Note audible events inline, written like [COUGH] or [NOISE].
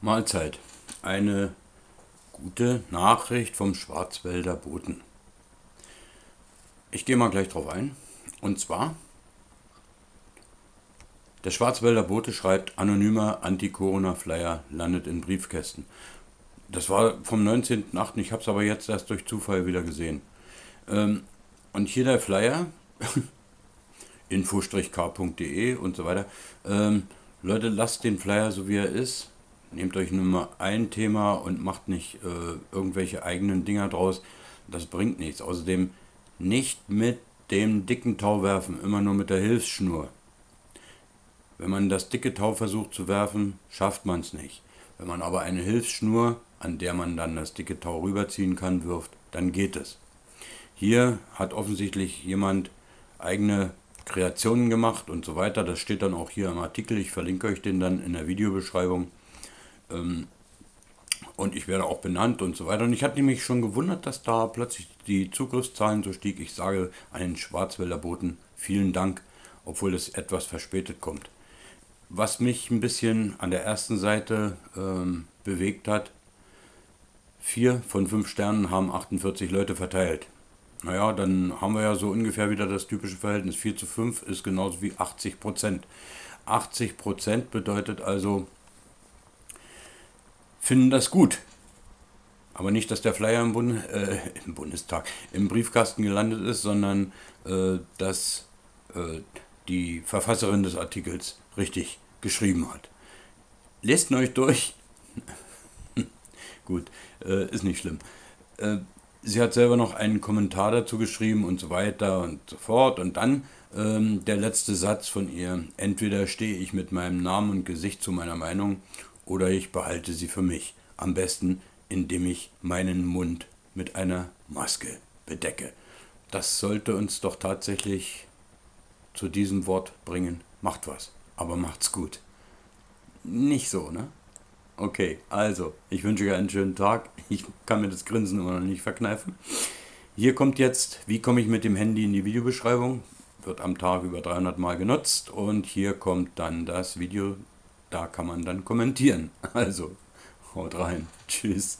Mahlzeit. Eine gute Nachricht vom Schwarzwälder Boten. Ich gehe mal gleich drauf ein. Und zwar, der Schwarzwälder Bote schreibt, anonymer Anti-Corona-Flyer landet in Briefkästen. Das war vom 19.08. Ich habe es aber jetzt erst durch Zufall wieder gesehen. Ähm, und hier der Flyer, [LAUGHS] info-k.de und so weiter. Ähm, Leute, lasst den Flyer so wie er ist Nehmt euch nur mal ein Thema und macht nicht äh, irgendwelche eigenen Dinger draus. Das bringt nichts. Außerdem nicht mit dem dicken Tau werfen, immer nur mit der Hilfsschnur. Wenn man das dicke Tau versucht zu werfen, schafft man es nicht. Wenn man aber eine Hilfsschnur, an der man dann das dicke Tau rüberziehen kann, wirft, dann geht es. Hier hat offensichtlich jemand eigene Kreationen gemacht und so weiter. Das steht dann auch hier im Artikel. Ich verlinke euch den dann in der Videobeschreibung. Ähm, und ich werde auch benannt und so weiter. Und ich hatte mich schon gewundert, dass da plötzlich die Zugriffszahlen so stieg. Ich sage an den Schwarzwälder Boten vielen Dank, obwohl es etwas verspätet kommt. Was mich ein bisschen an der ersten Seite ähm, bewegt hat, vier von fünf Sternen haben 48 Leute verteilt. Naja, dann haben wir ja so ungefähr wieder das typische Verhältnis. 4 zu 5 ist genauso wie 80 Prozent. 80 Prozent bedeutet also, finden das gut. Aber nicht, dass der Flyer im, Bund, äh, im Bundestag, im Briefkasten gelandet ist, sondern äh, dass äh, die Verfasserin des Artikels richtig geschrieben hat. Lest ihn euch durch. [LAUGHS] Gut, äh, ist nicht schlimm. Äh, sie hat selber noch einen Kommentar dazu geschrieben und so weiter und so fort. Und dann ähm, der letzte Satz von ihr. Entweder stehe ich mit meinem Namen und Gesicht zu meiner Meinung oder ich behalte sie für mich. Am besten, indem ich meinen Mund mit einer Maske bedecke. Das sollte uns doch tatsächlich zu diesem Wort bringen. Macht was, aber macht's gut. Nicht so, ne? Okay, also, ich wünsche euch einen schönen Tag. Ich kann mir das Grinsen immer noch nicht verkneifen. Hier kommt jetzt, wie komme ich mit dem Handy in die Videobeschreibung? Wird am Tag über 300 Mal genutzt. Und hier kommt dann das Video da kann man dann kommentieren. [LAUGHS] Also, haut rein. Tschüss.